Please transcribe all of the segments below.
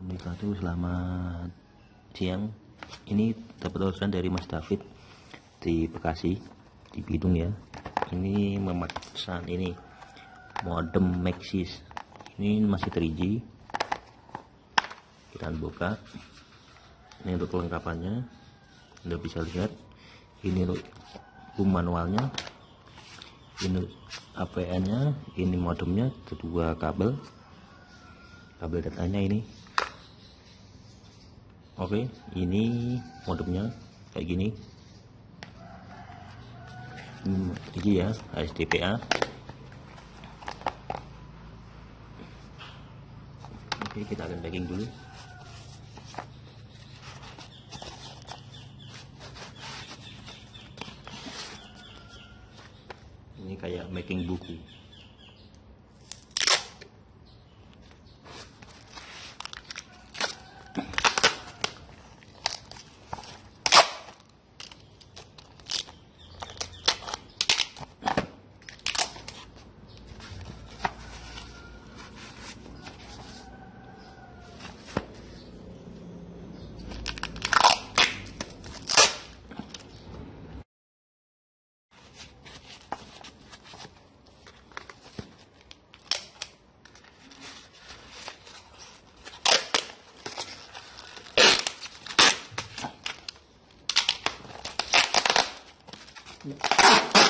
wabarakatuh selamat siang. Ini dapat orderan dari Mas David di Bekasi di Bidung ya. Ini memasang ini modem Maxis. Ini masih 3G kita buka. Ini untuk kelengkapannya. Anda bisa lihat. Ini untuk manualnya. Ini APN nya ini modemnya. Kedua kabel. Kabel datanya ini oke ini modemnya kayak gini. Ini ya HSDPA oke kita akan packing dulu. Ini kayak making buku Yeah.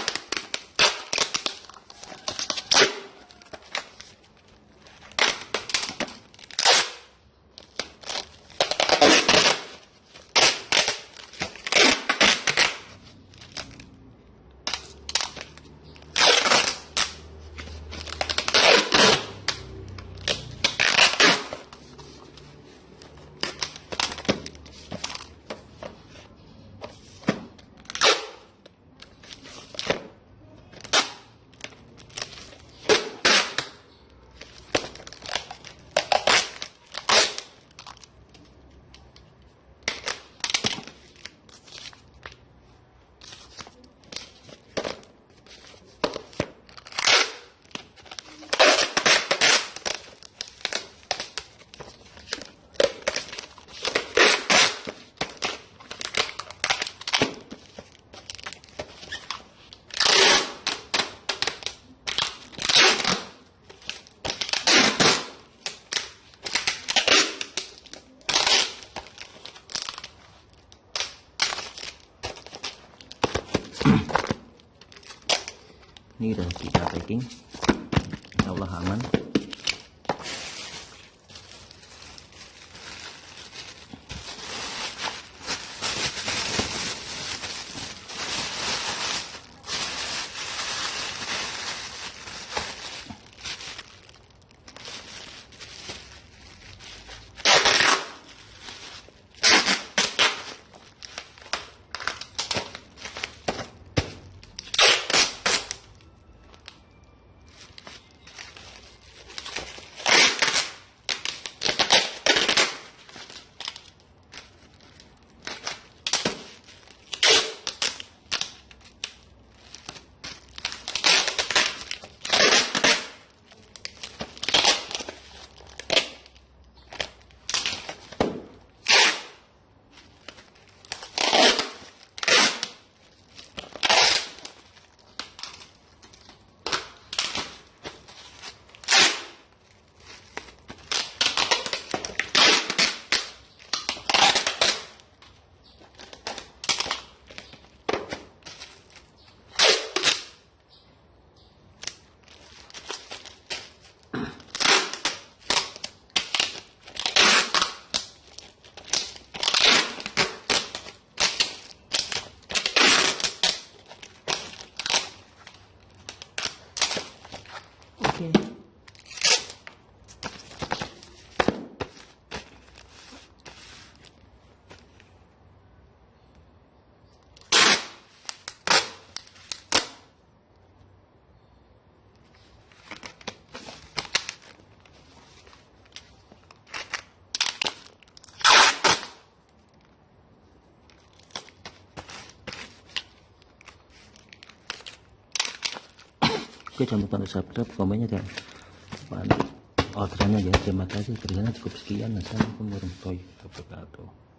Ini udah kita packing Insya Allah aman Oke. Oke jangan lupa subscribe komennya dan orderannya ya terima kasih kerjanya cukup sekian. Assalamualaikum warahmatullahi wabarakatuh